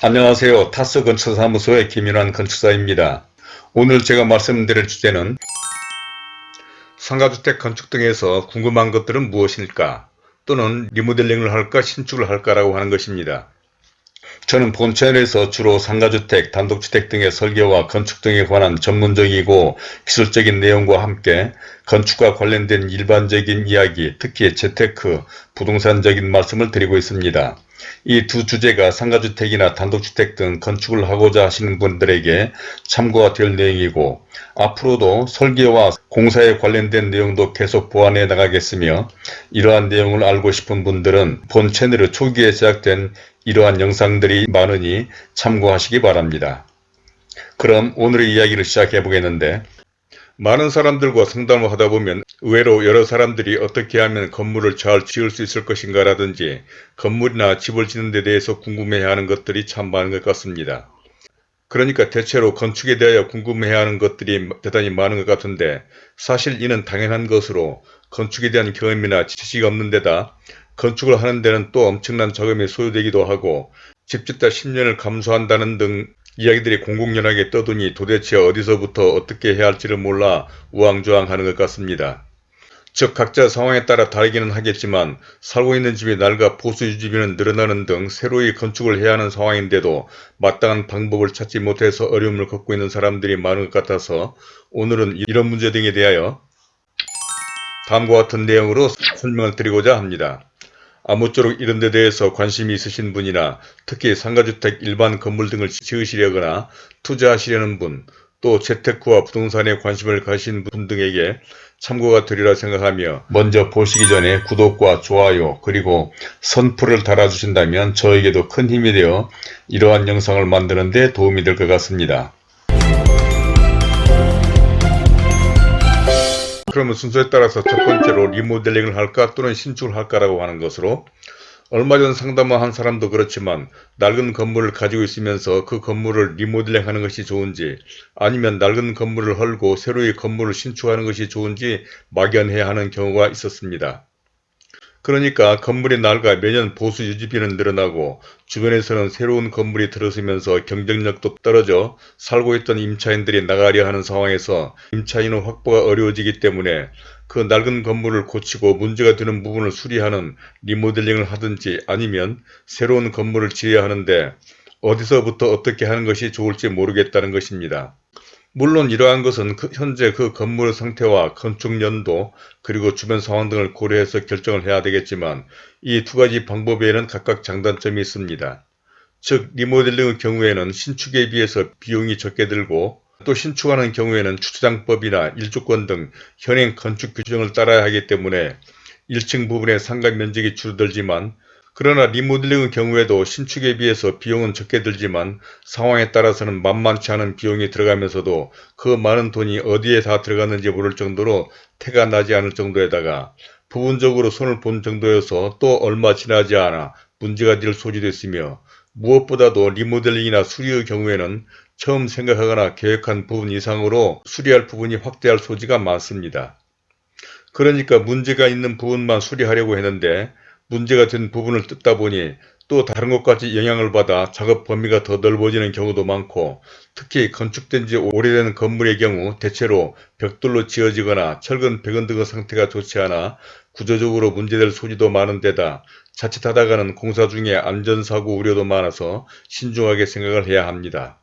안녕하세요. 타스 건축사무소의 김윤환 건축사입니다. 오늘 제가 말씀드릴 주제는 상가주택 건축 등에서 궁금한 것들은 무엇일까 또는 리모델링을 할까 신축을 할까라고 하는 것입니다. 저는 본 채널에서 주로 상가주택, 단독주택 등의 설계와 건축 등에 관한 전문적이고 기술적인 내용과 함께 건축과 관련된 일반적인 이야기, 특히 재테크, 부동산적인 말씀을 드리고 있습니다. 이 두 주제가 상가주택이나 단독주택 등 건축을 하고자 하시는 분들에게 참고가 될 내용이고 앞으로도 설계와 공사에 관련된 내용도 계속 보완해 나가겠으며 이러한 내용을 알고 싶은 분들은 본 채널의 초기에 제작된 이러한 영상들이 많으니 참고하시기 바랍니다. 그럼 오늘의 이야기를 시작해 보겠는데 많은 사람들과 상담을 하다 보면 의외로 여러 사람들이 어떻게 하면 건물을 잘 지을 수 있을 것인가 라든지 건물이나 집을 짓는 데 대해서 궁금해하는 것들이 참 많은 것 같습니다. 그러니까 대체로 건축에 대하여 궁금해하는 것들이 대단히 많은 것 같은데 사실 이는 당연한 것으로 건축에 대한 경험이나 지식이 없는 데다 건축을 하는 데는 또 엄청난 자금이 소요되기도 하고 집 짓다 10년을 감수한다는 등 이야기들이 공공연하게 떠드니 도대체 어디서부터 어떻게 해야 할지를 몰라 우왕좌왕하는 것 같습니다. 즉 각자 상황에 따라 다르기는 하겠지만 살고 있는 집이 낡아 보수 유지비는 늘어나는 등 새로이 건축을 해야 하는 상황인데도 마땅한 방법을 찾지 못해서 어려움을 겪고 있는 사람들이 많은 것 같아서 오늘은 이런 문제 등에 대하여 다음과 같은 내용으로 설명을 드리고자 합니다. 아무쪼록 이런 데 대해서 관심이 있으신 분이나 특히 상가주택 일반 건물 등을 지으시려거나 투자하시려는 분, 또 재테크와 부동산에 관심을 가신 분 등에게 참고가 되리라 생각하며 먼저 보시기 전에 구독과 좋아요 그리고 선풀을 달아주신다면 저에게도 큰 힘이 되어 이러한 영상을 만드는 데 도움이 될 것 같습니다. 그러면 순서에 따라서 첫 번째로 리모델링을 할까 또는 신축을 할까라고 하는 것으로 얼마 전 상담을 한 사람도 그렇지만 낡은 건물을 가지고 있으면서 그 건물을 리모델링 하는 것이 좋은지 아니면 낡은 건물을 헐고 새로이 건물을 신축하는 것이 좋은지 막연해야 하는 경우가 있었습니다. 그러니까 건물이 낡아 매년 보수 유지비는 늘어나고 주변에서는 새로운 건물이 들어서면서 경쟁력도 떨어져 살고 있던 임차인들이 나가려 하는 상황에서 임차인의 확보가 어려워지기 때문에 그 낡은 건물을 고치고 문제가 되는 부분을 수리하는 리모델링을 하든지 아니면 새로운 건물을 지어야 하는데 어디서부터 어떻게 하는 것이 좋을지 모르겠다는 것입니다. 물론 이러한 것은 그 현재 그 건물의 상태와 건축 연도 그리고 주변 상황 등을 고려해서 결정을 해야 되겠지만 이 두 가지 방법에는 각각 장단점이 있습니다. 즉 리모델링의 경우에는 신축에 비해서 비용이 적게 들고 또 신축하는 경우에는 주차장법이나 일조권 등 현행 건축 규정을 따라야 하기 때문에 1층 부분의 상가 면적이 줄어들지만 그러나 리모델링의 경우에도 신축에 비해서 비용은 적게 들지만 상황에 따라서는 만만치 않은 비용이 들어가면서도 그 많은 돈이 어디에 다 들어갔는지 모를 정도로 태가 나지 않을 정도에다가 부분적으로 손을 본 정도여서 또 얼마 지나지 않아 문제가 될 소지도 있으며 무엇보다도 리모델링이나 수리의 경우에는 처음 생각하거나 계획한 부분 이상으로 수리할 부분이 확대할 소지가 많습니다. 그러니까 문제가 있는 부분만 수리하려고 했는데 문제가 된 부분을 뜯다 보니 또 다른 것까지 영향을 받아 작업 범위가 더 넓어지는 경우도 많고 특히 건축된 지 오래된 건물의 경우 대체로 벽돌로 지어지거나 철근 배건 등의 상태가 좋지 않아 구조적으로 문제될 소지도 많은 데다 자칫하다가는 공사 중에 안전사고 우려도 많아서 신중하게 생각을 해야 합니다.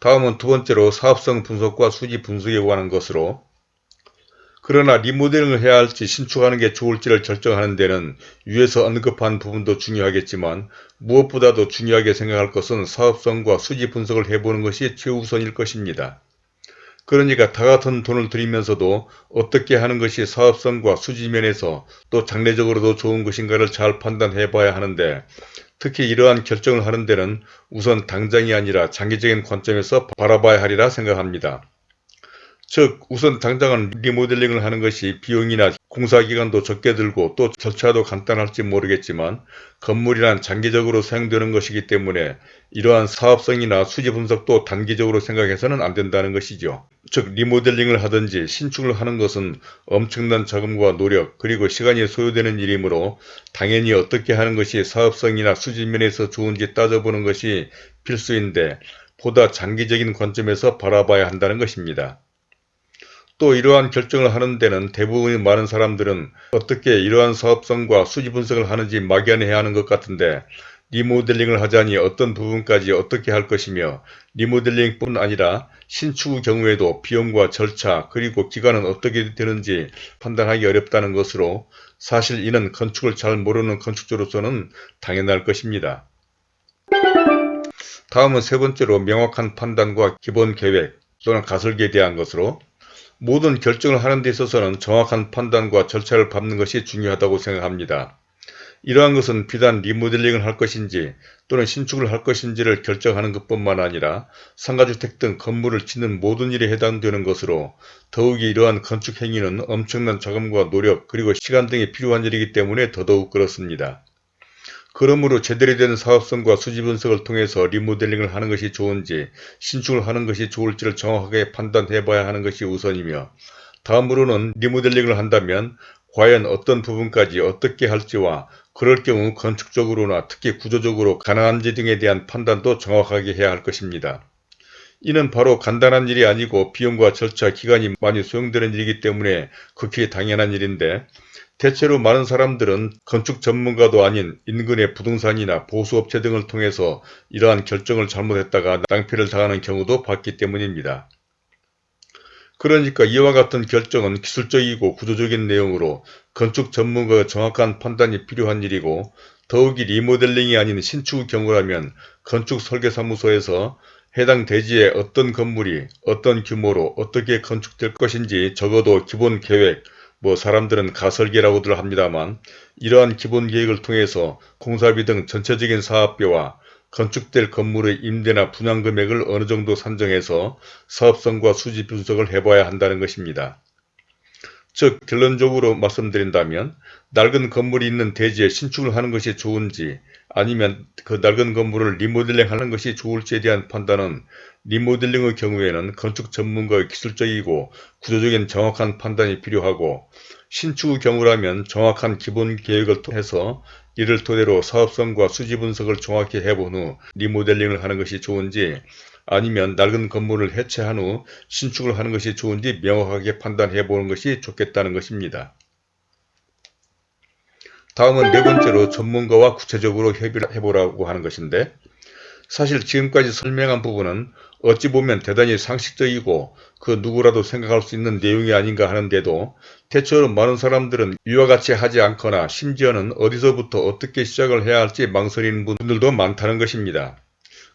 다음은 두 번째로 사업성 분석과 수지 분석에 관한 것으로 그러나 리모델링을 해야 할지 신축하는 게 좋을지를 결정하는 데는 위에서 언급한 부분도 중요하겠지만 무엇보다도 중요하게 생각할 것은 사업성과 수지 분석을 해보는 것이 최우선일 것입니다. 그러니까 다 같은 돈을 들이면서도 어떻게 하는 것이 사업성과 수지면에서 또 장래적으로도 좋은 것인가를 잘 판단해 봐야 하는데 특히 이러한 결정을 하는 데는 우선 당장이 아니라 장기적인 관점에서 바라봐야 하리라 생각합니다. 즉 우선 당장은 리모델링을 하는 것이 비용이나 공사기간도 적게 들고 또 절차도 간단할지 모르겠지만 건물이란 장기적으로 사용되는 것이기 때문에 이러한 사업성이나 수지 분석도 단기적으로 생각해서는 안 된다는 것이죠. 즉 리모델링을 하든지 신축을 하는 것은 엄청난 자금과 노력 그리고 시간이 소요되는 일이므로 당연히 어떻게 하는 것이 사업성이나 수지 면에서 좋은지 따져보는 것이 필수인데 보다 장기적인 관점에서 바라봐야 한다는 것입니다. 또 이러한 결정을 하는 데는 대부분의 많은 사람들은 어떻게 이러한 사업성과 수지 분석을 하는지 막연해야 하는 것 같은데 리모델링을 하자니 어떤 부분까지 어떻게 할 것이며 리모델링뿐 아니라 신축의 경우에도 비용과 절차 그리고 기간은 어떻게 되는지 판단하기 어렵다는 것으로 사실 이는 건축을 잘 모르는 건축주로서는 당연할 것입니다. 다음은 세 번째로 명확한 판단과 기본 계획 또는 가설기에 대한 것으로 모든 결정을 하는 데 있어서는 정확한 판단과 절차를 밟는 것이 중요하다고 생각합니다. 이러한 것은 비단 리모델링을 할 것인지 또는 신축을 할 것인지를 결정하는 것뿐만 아니라 상가주택 등 건물을 짓는 모든 일에 해당되는 것으로 더욱이 이러한 건축 행위는 엄청난 자금과 노력 그리고 시간 등이 필요한 일이기 때문에 더더욱 그렇습니다. 그러므로 제대로 된 사업성과 수지 분석을 통해서 리모델링을 하는 것이 좋은지 신축을 하는 것이 좋을지를 정확하게 판단해 봐야 하는 것이 우선이며 다음으로는 리모델링을 한다면 과연 어떤 부분까지 어떻게 할지와 그럴 경우 건축적으로나 특히 구조적으로 가능한지 등에 대한 판단도 정확하게 해야 할 것입니다. 이는 바로 간단한 일이 아니고 비용과 절차, 기간이 많이 소용되는 일이기 때문에 극히 당연한 일인데 대체로 많은 사람들은 건축 전문가도 아닌 인근의 부동산이나 보수업체 등을 통해서 이러한 결정을 잘못했다가 낭패를 당하는 경우도 봤기 때문입니다. 그러니까 이와 같은 결정은 기술적이고 구조적인 내용으로 건축 전문가의 정확한 판단이 필요한 일이고 더욱이 리모델링이 아닌 신축의 경우라면 건축 설계사무소에서 해당 대지에 어떤 건물이 어떤 규모로 어떻게 건축될 것인지 적어도 기본 계획, 뭐 사람들은 가설계라고들 합니다만 이러한 기본 계획을 통해서 공사비 등 전체적인 사업비와 건축될 건물의 임대나 분양 금액을 어느 정도 산정해서 사업성과 수지 분석을 해봐야 한다는 것입니다. 즉 결론적으로 말씀드린다면 낡은 건물이 있는 대지에 신축을 하는 것이 좋은지 아니면 그 낡은 건물을 리모델링 하는 것이 좋을지에 대한 판단은 리모델링의 경우에는 건축 전문가의 기술적이고 구조적인 정확한 판단이 필요하고 신축의 경우라면 정확한 기본 계획을 통해서 이를 토대로 사업성과 수지 분석을 정확히 해본 후 리모델링을 하는 것이 좋은지 아니면 낡은 건물을 해체한 후 신축을 하는 것이 좋은지 명확하게 판단해 보는 것이 좋겠다는 것입니다. 다음은 네 번째로 전문가와 구체적으로 협의를 해보라고 하는 것인데 사실 지금까지 설명한 부분은 어찌 보면 대단히 상식적이고 그 누구라도 생각할 수 있는 내용이 아닌가 하는데도 대체로 많은 사람들은 이와 같이 하지 않거나 심지어는 어디서부터 어떻게 시작을 해야 할지 망설이는 분들도 많다는 것입니다.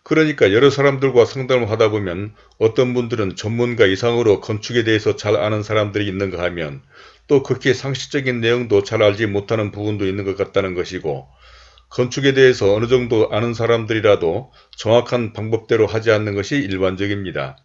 그러니까 여러 사람들과 상담을 하다 보면 어떤 분들은 전문가 이상으로 건축에 대해서 잘 아는 사람들이 있는가 하면 또 극히 상식적인 내용도 잘 알지 못하는 부분도 있는 것 같다는 것이고 건축에 대해서 어느 정도 아는 사람들이라도 정확한 방법대로 하지 않는 것이 일반적입니다.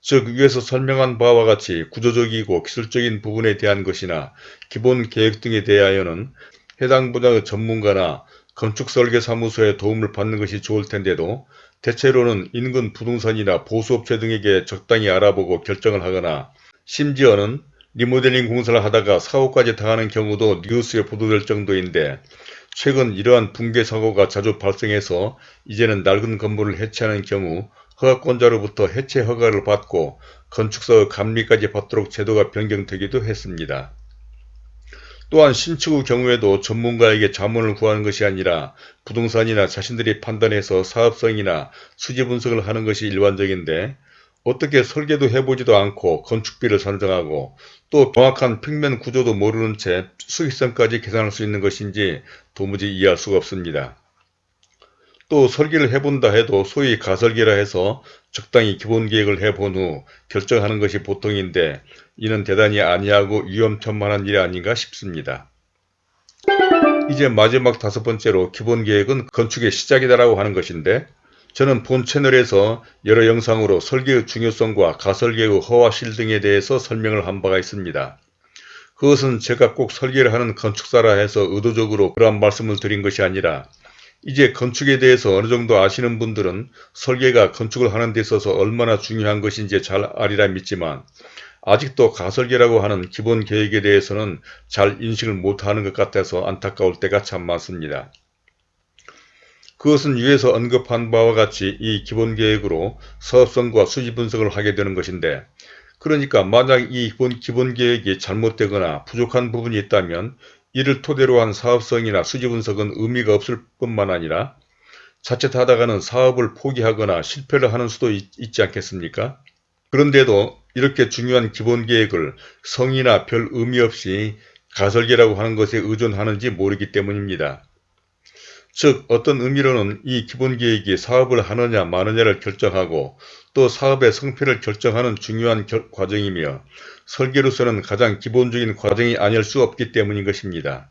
즉 위에서 설명한 바와 같이 구조적이고 기술적인 부분에 대한 것이나 기본 계획 등에 대하여는 해당 분야의 전문가나 건축설계사무소의 도움을 받는 것이 좋을 텐데도 대체로는 인근 부동산이나 보수업체 등에게 적당히 알아보고 결정을 하거나 심지어는 리모델링 공사를 하다가 사고까지 당하는 경우도 뉴스에 보도될 정도인데 최근 이러한 붕괴 사고가 자주 발생해서 이제는 낡은 건물을 해체하는 경우 허가권자로부터 해체 허가를 받고 건축사 감리까지 받도록 제도가 변경되기도 했습니다. 또한 신축의 경우에도 전문가에게 자문을 구하는 것이 아니라 부동산이나 자신들이 판단해서 사업성이나 수지 분석을 하는 것이 일반적인데 어떻게 설계도 해보지도 않고 건축비를 산정하고 또 정확한 평면 구조도 모르는 채 수익성까지 계산할 수 있는 것인지 도무지 이해할 수가 없습니다. 또 설계를 해본다 해도 소위 가설계라 해서 적당히 기본 계획을 해본 후 결정하는 것이 보통인데 이는 대단히 아니하고 위험천만한 일이 아닌가 싶습니다. 이제 마지막 다섯 번째로 기본 계획은 건축의 시작이다라고 하는 것인데 저는 본 채널에서 여러 영상으로 설계의 중요성과 가설계의 허와실 등에 대해서 설명을 한 바가 있습니다. 그것은 제가 꼭 설계를 하는 건축사라 해서 의도적으로 그러한 말씀을 드린 것이 아니라 이제 건축에 대해서 어느 정도 아시는 분들은 설계가 건축을 하는 데 있어서 얼마나 중요한 것인지 잘 아리라 믿지만 아직도 가설계라고 하는 기본 계획에 대해서는 잘 인식을 못하는 것 같아서 안타까울 때가 참 많습니다. 그것은 위에서 언급한 바와 같이 이 기본계획으로 사업성과 수지 분석을 하게 되는 것인데 그러니까 만약 이 기본, 기본계획이 잘못되거나 부족한 부분이 있다면 이를 토대로 한 사업성이나 수지 분석은 의미가 없을 뿐만 아니라 자칫하다가는 사업을 포기하거나 실패를 하는 수도 있, 있지 않겠습니까? 그런데도 이렇게 중요한 기본계획을 성이나 별 의미 없이 가설계라고 하는 것에 의존하는지 모르기 때문입니다. 즉 어떤 의미로는 이 기본계획이 사업을 하느냐 마느냐를 결정하고 또 사업의 성패를 결정하는 중요한 결, 과정이며 설계로서는 가장 기본적인 과정이 아닐 수 없기 때문인 것입니다.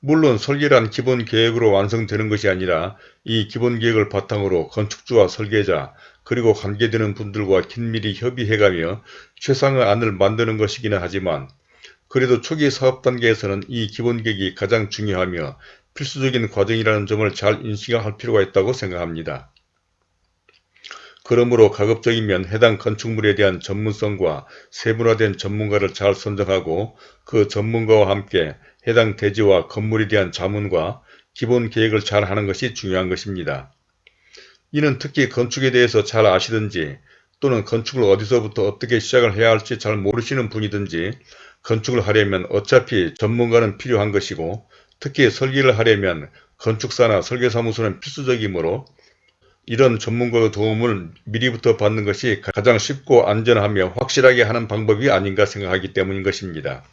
물론 설계란 기본 계획으로 완성되는 것이 아니라 이 기본 계획을 바탕으로 건축주와 설계자 그리고 관계되는 분들과 긴밀히 협의해가며 최상의 안을 만드는 것이기는 하지만 그래도 초기 사업 단계에서는 이 기본 계획이 가장 중요하며 필수적인 과정이라는 점을 잘 인식할 필요가 있다고 생각합니다. 그러므로 가급적이면 해당 건축물에 대한 전문성과 세분화된 전문가를 잘 선정하고 그 전문가와 함께 해당 대지와 건물에 대한 자문과 기본 계획을 잘 하는 것이 중요한 것입니다. 이는 특히 건축에 대해서 잘 아시든지 또는 건축을 어디서부터 어떻게 시작을 해야 할지 잘 모르시는 분이든지 건축을 하려면 어차피 전문가는 필요한 것이고 특히 설계를 하려면 건축사나 설계사무소는 필수적이므로 이런 전문가의 도움을 미리부터 받는 것이 가장 쉽고 안전하며 확실하게 하는 방법이 아닌가 생각하기 때문인 것입니다.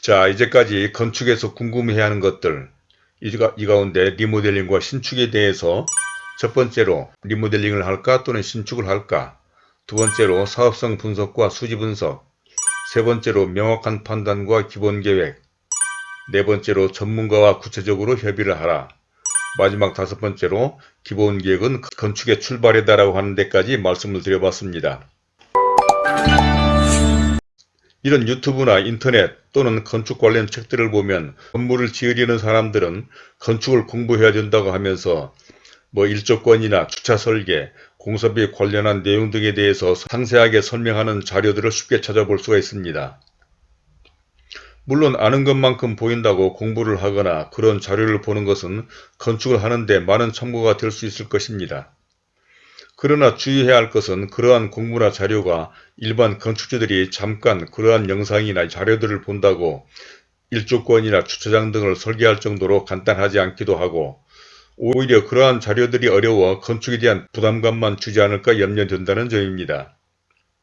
자 이제까지 건축에서 궁금해하는 것들 이 가운데 리모델링과 신축에 대해서 첫 번째로 리모델링을 할까 또는 신축을 할까 두 번째로 사업성 분석과 수지 분석 세 번째로 명확한 판단과 기본 계획 네 번째로 전문가와 구체적으로 협의를 하라 마지막 다섯 번째로 기본 계획은 건축의 출발이다 라고 하는 데까지 말씀을 드려봤습니다. 이런 유튜브나 인터넷 또는 건축 관련 책들을 보면 건물을 지으려는 사람들은 건축을 공부해야 된다고 하면서 뭐 일조권이나 주차 설계, 공사비 관련한 내용 등에 대해서 상세하게 설명하는 자료들을 쉽게 찾아볼 수가 있습니다. 물론 아는 것만큼 보인다고 공부를 하거나 그런 자료를 보는 것은 건축을 하는데 많은 참고가 될 수 있을 것입니다. 그러나 주의해야 할 것은 그러한 공부나 자료가 일반 건축주들이 잠깐 그러한 영상이나 자료들을 본다고 일조권이나 주차장 등을 설계할 정도로 간단하지 않기도 하고 오히려 그러한 자료들이 어려워 건축에 대한 부담감만 주지 않을까 염려된다는 점입니다.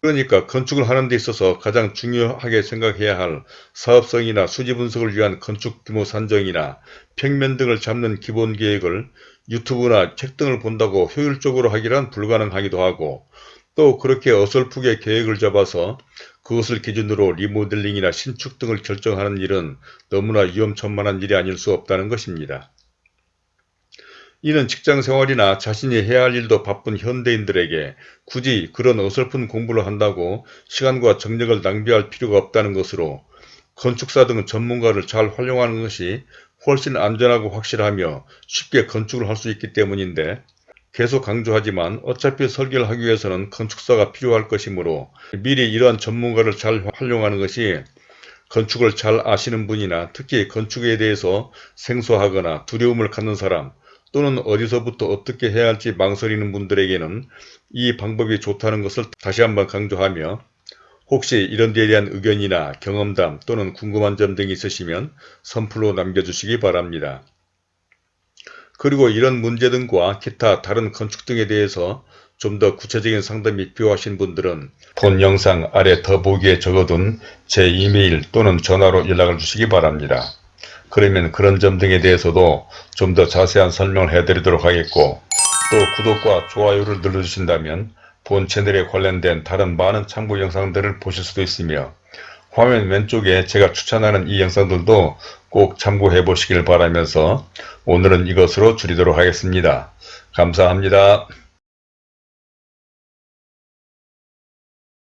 그러니까 건축을 하는 데 있어서 가장 중요하게 생각해야 할 사업성이나 수지 분석을 위한 건축 규모 산정이나 평면 등을 잡는 기본 계획을 유튜브나 책 등을 본다고 효율적으로 하기란 불가능하기도 하고 또 그렇게 어설프게 계획을 잡아서 그것을 기준으로 리모델링이나 신축 등을 결정하는 일은 너무나 위험천만한 일이 아닐 수 없다는 것입니다. 이는 직장 생활이나 자신이 해야 할 일도 바쁜 현대인들에게 굳이 그런 어설픈 공부를 한다고 시간과 정력을 낭비할 필요가 없다는 것으로 건축사 등 전문가를 잘 활용하는 것이 훨씬 안전하고 확실하며 쉽게 건축을 할 수 있기 때문인데 계속 강조하지만 어차피 설계를 하기 위해서는 건축사가 필요할 것이므로 미리 이러한 전문가를 잘 활용하는 것이 건축을 잘 아시는 분이나 특히 건축에 대해서 생소하거나 두려움을 갖는 사람 또는 어디서부터 어떻게 해야 할지 망설이는 분들에게는 이 방법이 좋다는 것을 다시 한번 강조하며 혹시 이런 데에 대한 의견이나 경험담 또는 궁금한 점 등이 있으시면 선플로 남겨주시기 바랍니다. 그리고 이런 문제 등과 기타 다른 건축 등에 대해서 좀 더 구체적인 상담이 필요하신 분들은 본 영상 아래 더보기에 적어둔 제 이메일 또는 전화로 연락을 주시기 바랍니다. 그러면 그런 점 등에 대해서도 좀 더 자세한 설명을 해드리도록 하겠고 또 구독과 좋아요를 눌러주신다면 본 채널에 관련된 다른 많은 참고 영상들을 보실 수도 있으며 화면 왼쪽에 제가 추천하는 이 영상들도 꼭 참고해 보시길 바라면서 오늘은 이것으로 줄이도록 하겠습니다. 감사합니다.